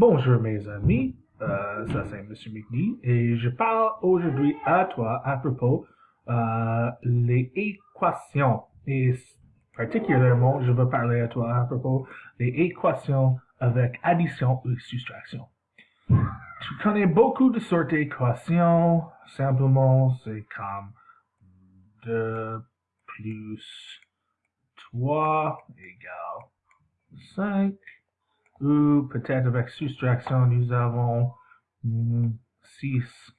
Bonjour mes amis, euh, ça c'est Monsieur McNee et je parle aujourd'hui à toi à propos euh, les équations. Et particulièrement je veux parler à toi à propos des équations avec addition ou soustraction. Tu connais beaucoup de sortes d'équations, simplement c'est comme 2 plus 3 égale 5 ou peut-être avec soustraction, nous avons 6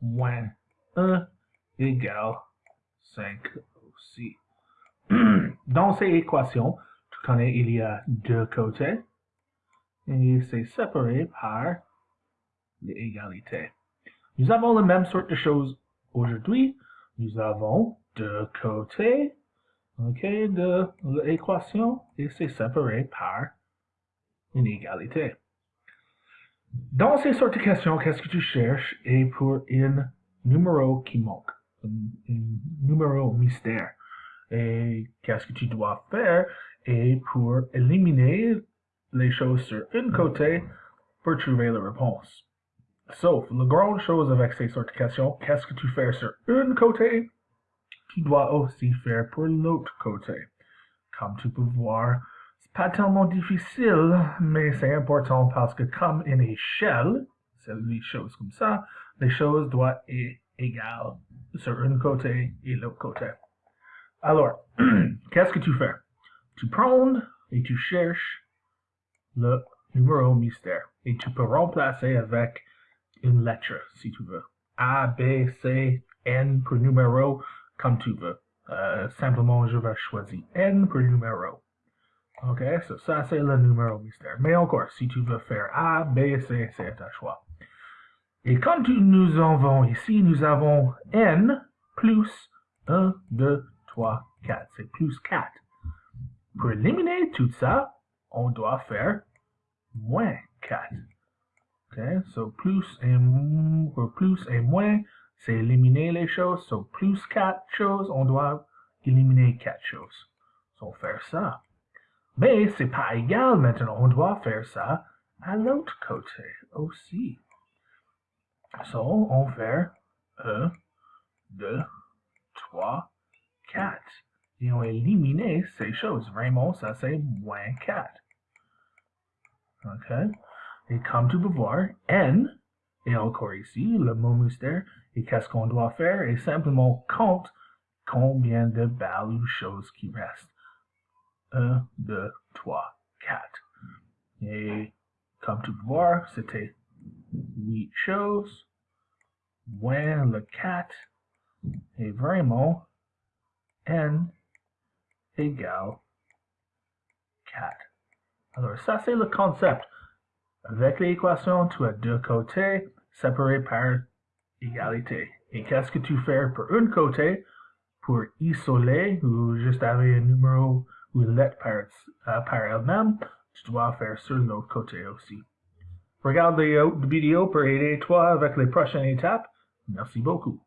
moins 1 égale 5 aussi. Dans ces équations, tu connais, il y a deux côtés et c'est séparé par l'égalité. Nous avons la même sorte de choses aujourd'hui. Nous avons deux côtés okay, de l'équation et c'est séparé par une égalité. Dans ces sortes de questions, qu'est-ce que tu cherches? Et pour un numéro qui manque, un, numéro mystère. Et qu'est-ce que tu dois faire? Et pour éliminer les choses sur un côté pour trouver la réponse. Sauf, la grande chose avec ces sortes de questions, qu'est-ce que tu fais sur un côté, tu dois aussi faire pour l'autre côté. Comme tu peux voir, pas tellement difficile, mais c'est important parce que comme une échelle, c'est les choses comme ça, les choses doivent être égales sur un côté et l'autre côté. Alors, qu'est-ce que tu fais? Tu prends et tu cherches le numéro mystère et tu peux remplacer avec une lettre si tu veux. A, B, C, N pour numéro, comme tu veux. Euh, simplement, je vais choisir N pour numéro. Ok, so ça c'est le numéro mystère. Mais encore, si tu veux faire A, B, C, c'est à choix. Et quand nous avons ici, nous avons N plus 1, 2, 3, 4. C'est plus 4. Pour éliminer tout ça, on doit faire moins 4. Ok, so plus et, pour plus et moins, c'est éliminer les choses. So plus 4 choses, on doit éliminer 4 choses. So faire ça. Mais c'est pas égal maintenant, on doit faire ça à l'autre côté aussi. So, on fait 1, 2, 3, 4. Et on élimine ces choses. Vraiment, ça c'est moins 4. OK? Et comme tu peux voir, n, et encore ici, le mot mystère, et qu'est-ce qu'on doit faire? Et simplement compte combien de balles ou choses qui restent. 1, 2, 3, 4. Et comme tu peux voir, c'était 8 choses, moins le 4, et vraiment, n égale 4. Alors ça c'est le concept. Avec l'équation, tu as deux côtés séparés par égalité. Et qu'est-ce que tu fais pour un côté pour isoler ou juste avoir un numéro ou lettre par, euh, par elle-même, tu dois faire sur l'autre côté aussi. Regarde les vidéos pour aider toi avec les prochaines étapes. Merci beaucoup.